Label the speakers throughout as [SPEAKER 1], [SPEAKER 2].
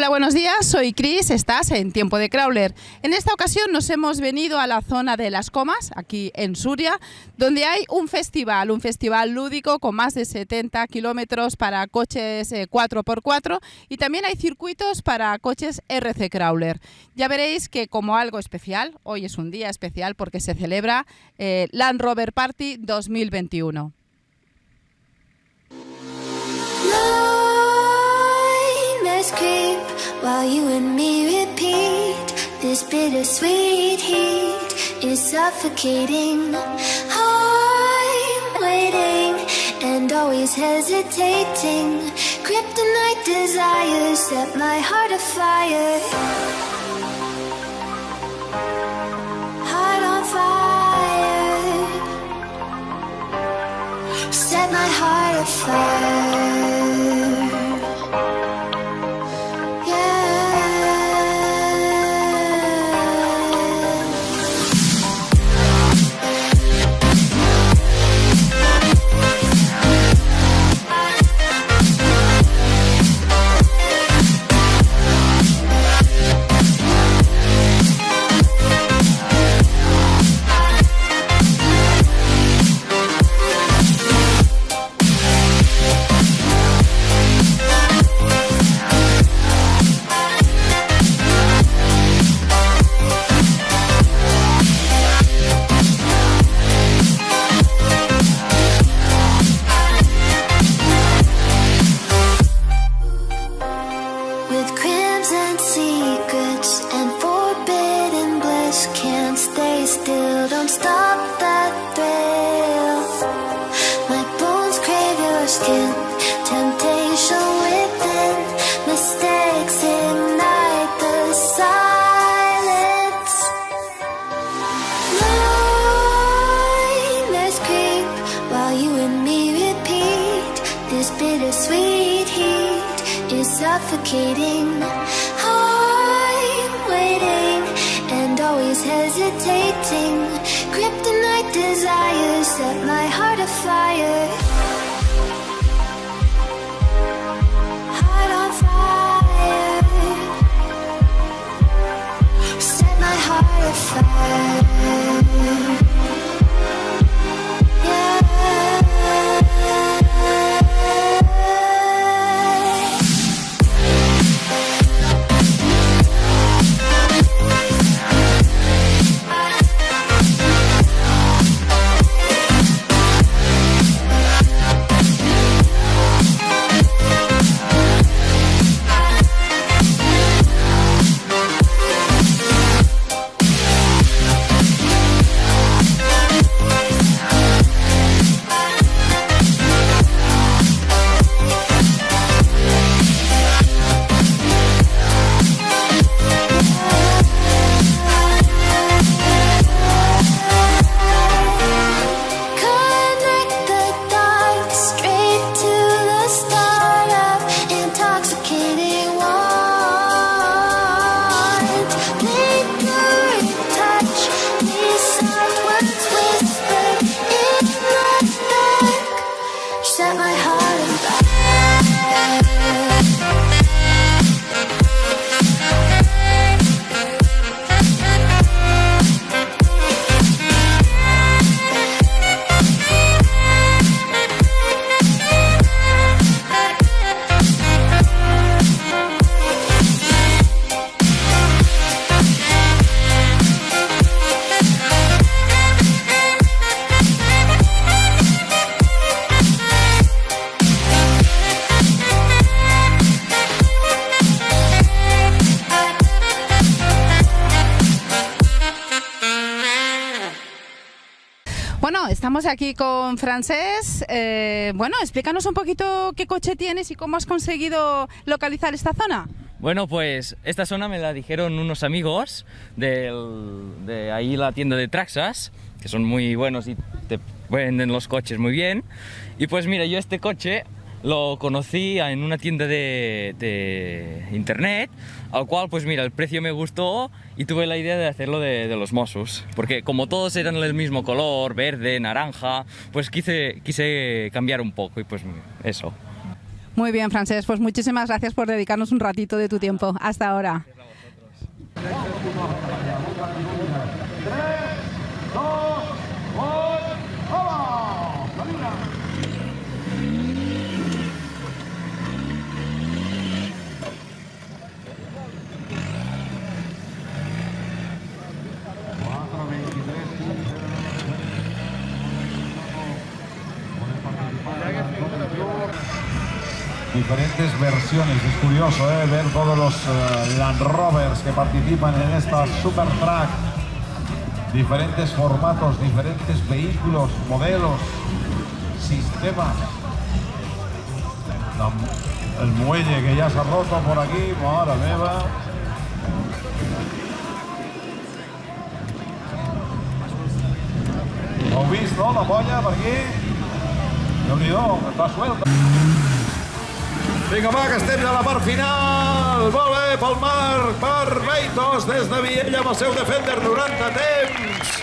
[SPEAKER 1] Hola, buenos días, soy Chris, estás en Tiempo de Crawler. En esta ocasión nos hemos venido a la zona de Las Comas, aquí en Suria, donde hay un festival, un festival lúdico con más de 70 kilómetros para coches 4x4 eh, y también hay circuitos para coches RC Crawler. Ya veréis que como algo especial, hoy es un día especial porque se celebra eh, Land Rover Party 2021. Creep while you and me repeat. This bittersweet heat is suffocating. I'm waiting and always hesitating. Kryptonite desires set my heart afire. Heart on fire. Set my heart afire. Suffocating. I'm waiting and always hesitating. Kryptonite desires set my heart afire. Estamos aquí con Francés. Eh, bueno, explícanos un poquito qué coche tienes y cómo has conseguido localizar esta zona.
[SPEAKER 2] Bueno, pues esta zona me la dijeron unos amigos de ahí la tienda de Traxas, que son muy buenos y te venden los coches muy bien. Y pues mira, yo este coche lo conocí en una tienda de, internet, al cual pues mira, el precio me gustó y tuve la idea de hacerlo de, los Mossos, porque como todos eran del mismo color, verde, naranja, pues quise, quise cambiar un poco y pues eso.
[SPEAKER 3] Muy bien, Francés, pues muchísimas gracias por dedicarnos un ratito de tu tiempo. Hasta ahora.
[SPEAKER 4] Diferentes versiones. Es curioso ¿eh? ver todos los uh, Land Rovers que participan en esta Super Track. Diferentes formatos, diferentes vehículos, modelos, sistemas. El muelle que ya se ha roto por aquí, ahora meva. ¿Lo has visto, la polla por aquí? déu nhi està suelta. Vinga, va, que estem a la part final. Molt bé, pel Marc, per Beitos, des de Viella amb el seu Defender 90 temps.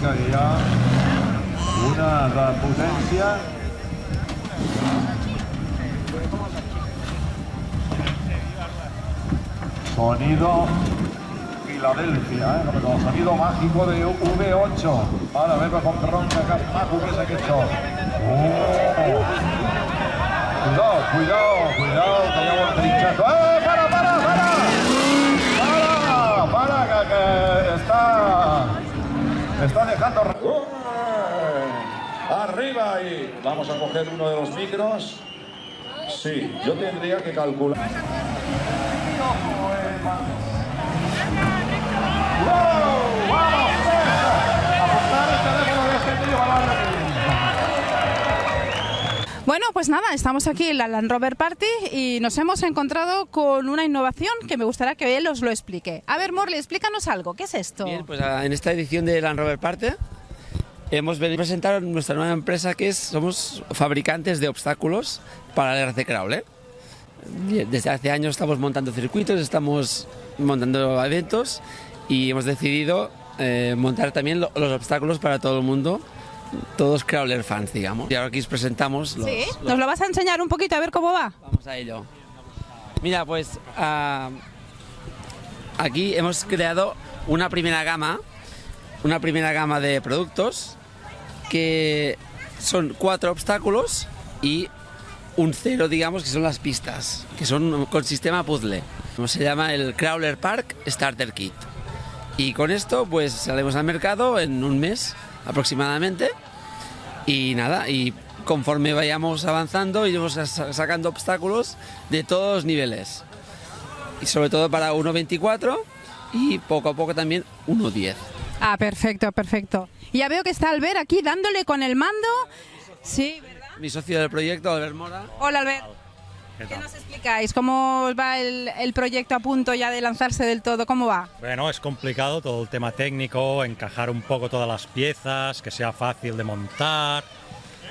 [SPEAKER 4] Que ha una de potència. Sonido Filadelfia, eh? el sonido mágico de V8. Ara, ve com ronca, que maco que és aquest so. Oh! Cuidao, cuidao, cuidao, que han trinxat. Eh, para, para, para! Para, para, que, que está... Está dejando... Arriba y vamos a coger uno de los micros. Sí, yo tendría que calcular. ¡Wow! ¡Vamos! Apuntar el teléfono de este tío para darle
[SPEAKER 3] Bueno, pues nada, estamos aquí en la Land Rover Party y nos hemos encontrado con una innovación que me gustaría que él os lo explique. A ver, Morley, explícanos algo. ¿Qué es esto?
[SPEAKER 5] Bien, pues ah, en esta edición de Land Rover Party hemos venido a presentar nuestra nueva empresa que es, somos fabricantes de obstáculos para el RC Crawler. Desde hace años estamos montando circuitos, estamos montando eventos y hemos decidido eh, montar también lo- los obstáculos para todo el mundo, todos Crawler fans, digamos. Y ahora aquí os presentamos los,
[SPEAKER 3] ¿Sí?
[SPEAKER 5] los-
[SPEAKER 3] ¿Nos lo vas a enseñar un poquito a ver cómo va?
[SPEAKER 5] Vamos a ello. Mira, pues ah, aquí hemos creado una primera gama, una primera gama de productos que son cuatro obstáculos y un cero, digamos, que son las pistas, que son con sistema puzzle. Se llama el Crawler Park Starter Kit. Y con esto, pues salimos al mercado en un mes aproximadamente. Y nada, y conforme vayamos avanzando, iremos sa- sacando obstáculos de todos los niveles. Y sobre todo para 1.24 y poco a poco también 1.10.
[SPEAKER 3] Ah, perfecto, perfecto. Ya veo que está Albert aquí dándole con el mando. Sí, ¿verdad?
[SPEAKER 5] Mi socio del proyecto, Albert Mora.
[SPEAKER 3] Hola, Albert. ¿Qué nos explicáis? ¿Cómo va el, el proyecto a punto ya de lanzarse del todo? ¿Cómo va?
[SPEAKER 6] Bueno, es complicado todo el tema técnico, encajar un poco todas las piezas, que sea fácil de montar,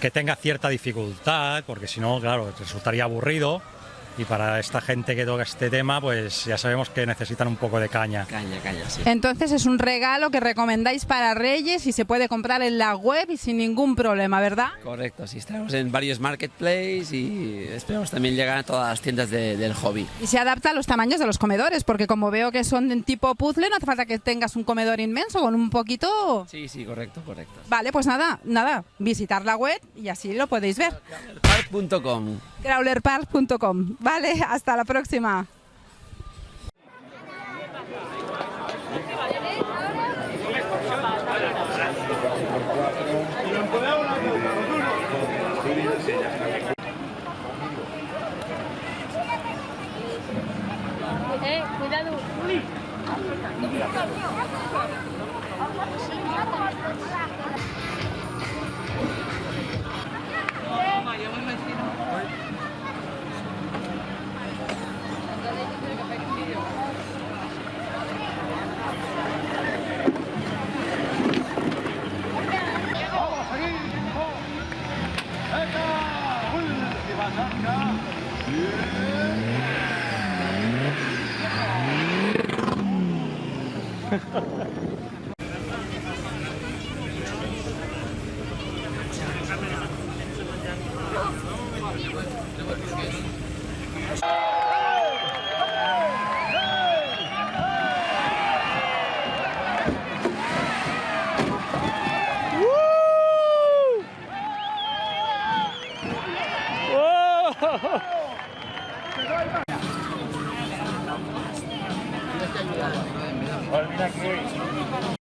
[SPEAKER 6] que tenga cierta dificultad, porque si no, claro, resultaría aburrido. Y para esta gente que toca este tema, pues ya sabemos que necesitan un poco de caña.
[SPEAKER 5] Caña, caña, sí.
[SPEAKER 3] Entonces es un regalo que recomendáis para Reyes y se puede comprar en la web y sin ningún problema, ¿verdad?
[SPEAKER 5] Correcto, sí, estamos en varios marketplaces y esperamos también llegar a todas las tiendas de- del hobby.
[SPEAKER 3] Y se adapta a los tamaños de los comedores, porque como veo que son de tipo puzzle, no hace falta que tengas un comedor inmenso, con un poquito...
[SPEAKER 5] Sí, sí, correcto, correcto.
[SPEAKER 3] Vale, pues nada, nada, visitar la web y así lo podéis ver.
[SPEAKER 5] Park.com.
[SPEAKER 3] crawlerpark.com. Vale, hasta la próxima.
[SPEAKER 4] Eh, cuidado. Pues mira aquí.